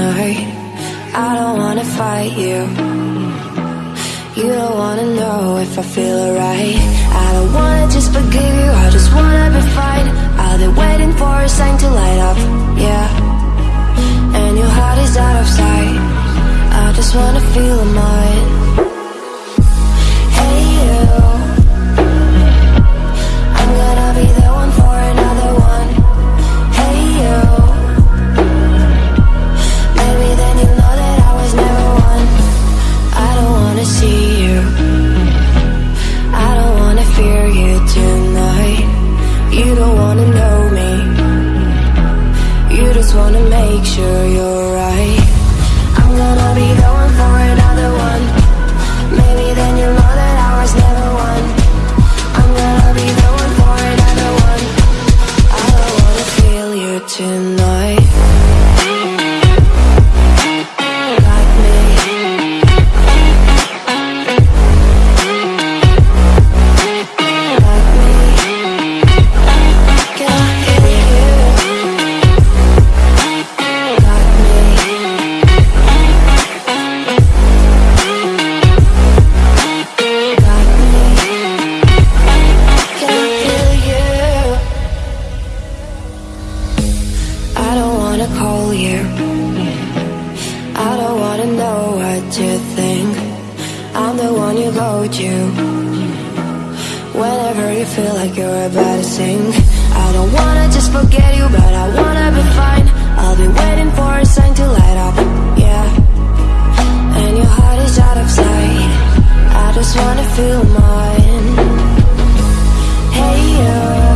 tonight I don't wanna fight you. You don't wanna know if I feel alright. I don't wanna just forgive you, I just wanna be fine. I've been waiting for a sign to light up, yeah. And your heart is out of sight. I just wanna feel mine just wanna make sure you're wanna call you. I don't wanna know what you think. I'm the one you go to Whenever you feel like you're about to sink. I don't wanna just forget you But I wanna be fine. I'll be waiting for a sign to light up Yeah. And your heart is out of sight. I just wanna feel mine. Hey you